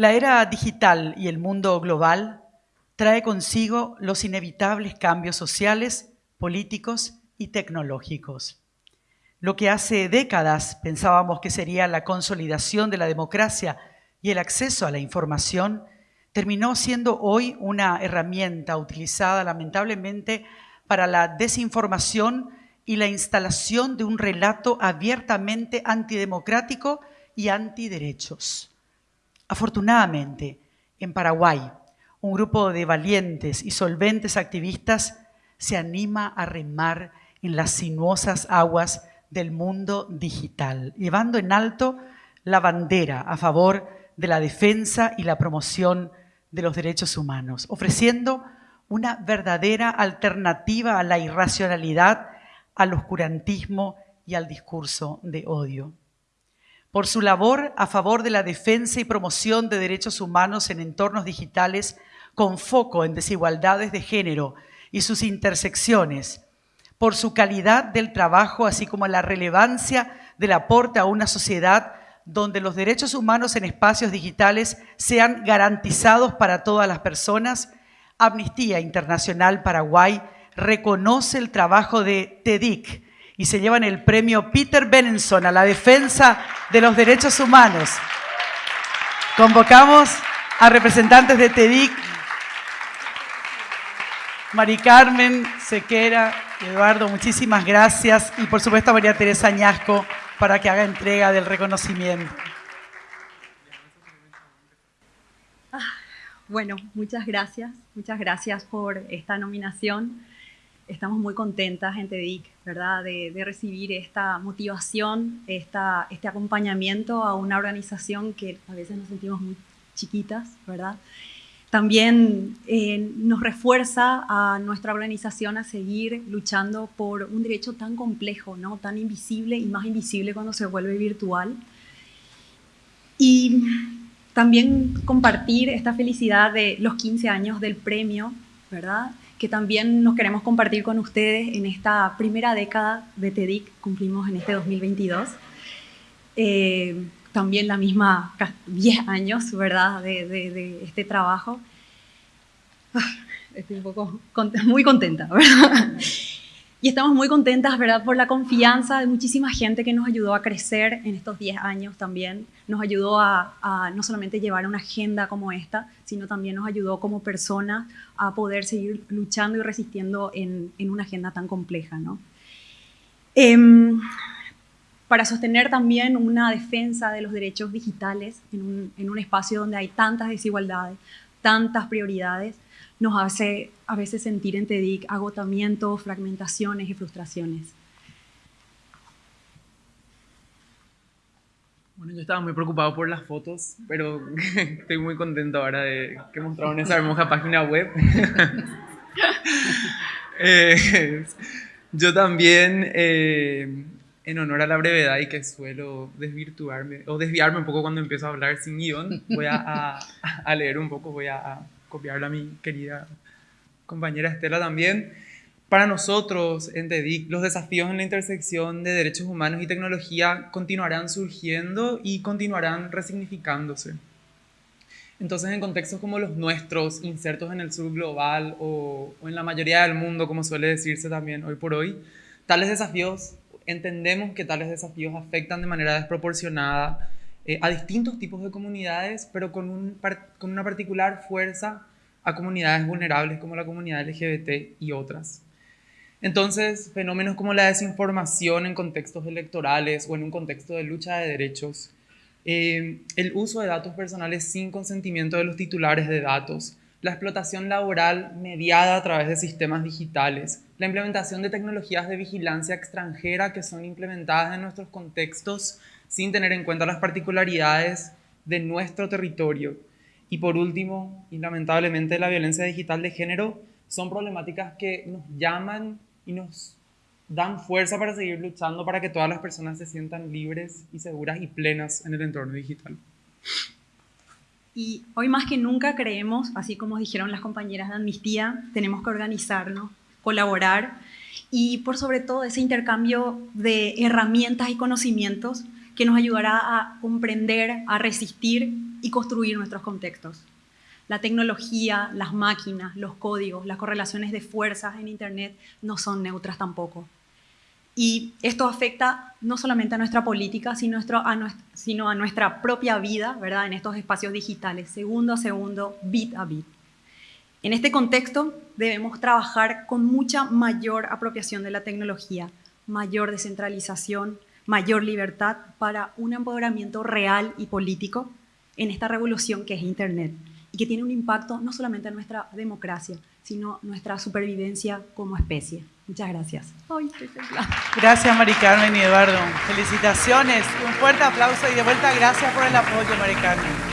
La era digital y el mundo global trae consigo los inevitables cambios sociales, políticos y tecnológicos. Lo que hace décadas pensábamos que sería la consolidación de la democracia y el acceso a la información, terminó siendo hoy una herramienta utilizada lamentablemente para la desinformación y la instalación de un relato abiertamente antidemocrático y antiderechos. Afortunadamente, en Paraguay, un grupo de valientes y solventes activistas se anima a remar en las sinuosas aguas del mundo digital, llevando en alto la bandera a favor de la defensa y la promoción de los derechos humanos, ofreciendo una verdadera alternativa a la irracionalidad, al oscurantismo y al discurso de odio por su labor a favor de la defensa y promoción de derechos humanos en entornos digitales con foco en desigualdades de género y sus intersecciones, por su calidad del trabajo, así como la relevancia del aporte a una sociedad donde los derechos humanos en espacios digitales sean garantizados para todas las personas, Amnistía Internacional Paraguay reconoce el trabajo de TEDIC, y se llevan el premio Peter Benenson a la defensa de los derechos humanos. Convocamos a representantes de TEDIC, Mari Carmen, Sequera Eduardo, muchísimas gracias. Y por supuesto a María Teresa Añasco para que haga entrega del reconocimiento. Ah, bueno, muchas gracias. Muchas gracias por esta nominación estamos muy contentas en TEDIC, ¿verdad? De, recibir esta motivación, esta, este acompañamiento a una organización que a veces nos sentimos muy chiquitas, ¿verdad? También eh, nos refuerza a nuestra organización a seguir luchando por un derecho tan complejo, ¿no? tan invisible y más invisible cuando se vuelve virtual. Y también compartir esta felicidad de los 15 años del premio, ¿verdad? Que también nos queremos compartir con ustedes en esta primera década de TEDIC, cumplimos en este 2022. Eh, también la misma 10 años, ¿verdad?, de, de este trabajo. Ah, estoy un poco muy contenta, ¿verdad? Y estamos muy contentas, ¿verdad?, por la confianza de muchísima gente que nos ayudó a crecer en estos 10 años también. Nos ayudó a, no solamente llevar una agenda como esta, sino también nos ayudó como personas a poder seguir luchando y resistiendo en, una agenda tan compleja, ¿no? Em, para sostener también una defensa de los derechos digitales en un espacio donde hay tantas desigualdades, tantas prioridades, nos hace a veces sentir en TEDIC agotamientos, fragmentaciones y frustraciones. Bueno, yo estaba muy preocupado por las fotos, pero estoy muy contento ahora de que mostraron esa hermosa página web. Eh, yo también, eh, en honor a la brevedad y que suelo desvirtuarme o desviarme un poco cuando empiezo a hablar sin guion, voy a leer un poco, voy a, copiarla a mi querida compañera Estela también. Para nosotros en TEDIC, los desafíos en la intersección de derechos humanos y tecnología continuarán surgiendo y continuarán resignificándose. Entonces, en contextos como los nuestros, insertos en el sur global o, o en la mayoría del mundo, como suele decirse también hoy por hoy, tales desafíos, entendemos que tales desafíos afectan de manera desproporcionada eh, a distintos tipos de comunidades, pero con, un, con una particular fuerza a comunidades vulnerables como la comunidad LGBT y otras. Entonces, fenómenos como la desinformación en contextos electorales o en un contexto de lucha de derechos, eh, el uso de datos personales sin consentimiento de los titulares de datos, la explotación laboral mediada a través de sistemas digitales, la implementación de tecnologías de vigilancia extranjera que son implementadas en nuestros contextos sin tener en cuenta las particularidades de nuestro territorio. Y por último, y lamentablemente, la violencia digital de género son problemáticas que nos llaman y nos dan fuerza para seguir luchando para que todas las personas se sientan libres y seguras y plenas en el entorno digital. Y hoy más que nunca creemos, así como dijeron las compañeras de Amnistía, tenemos que organizarnos, colaborar y por sobre todo ese intercambio de herramientas y conocimientos que nos ayudará a comprender, a resistir y construir nuestros contextos. La tecnología, las máquinas, los códigos, las correlaciones de fuerzas en Internet no son neutras tampoco. Y esto afecta no solamente a nuestra política, sino a, nuestra propia vida, ¿verdad? En estos espacios digitales, segundo a segundo, bit a bit. En este contexto debemos trabajar con mucha mayor apropiación de la tecnología, mayor descentralización, mayor libertad para un empoderamiento real y político en esta revolución que es Internet y que tiene un impacto no solamente en nuestra democracia, sino nuestra supervivencia como especie. Muchas gracias. gracias, Mari Carmen y Eduardo. Felicitaciones, un fuerte aplauso y de vuelta gracias por el apoyo, Mari Carmen.